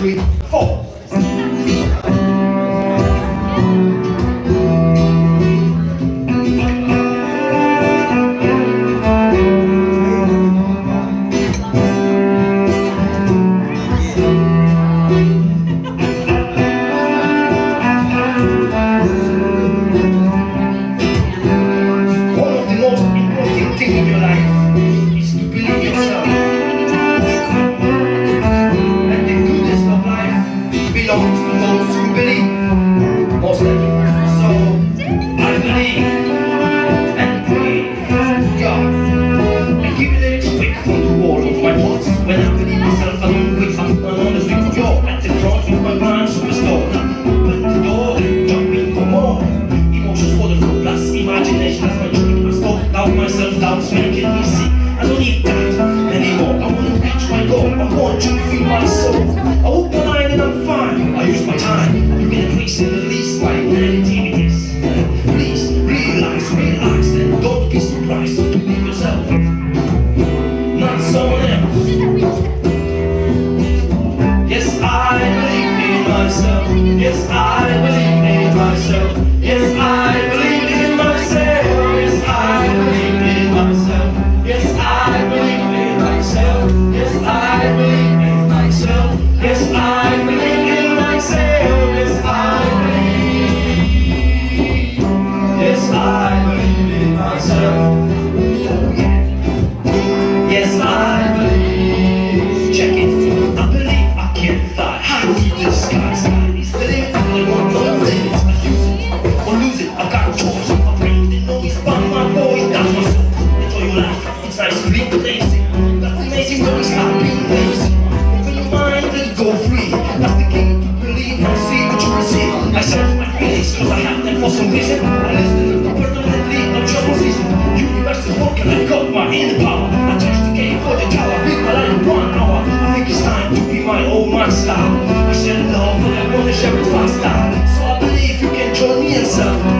three, four. myself. Yes, I believe in myself. Yes, I believe. Yes, I believe in myself. Yes, I believe. Check it. I believe I can fly high through the skies. I shut my feelings cause I have them for some reason I listen permanently, I'm just for reason Universe is broken, I got my inner power I change the game for the tower, beat my life one hour I think it's time to be my own master I share love, but I wanna share it faster So I believe you can join me and serve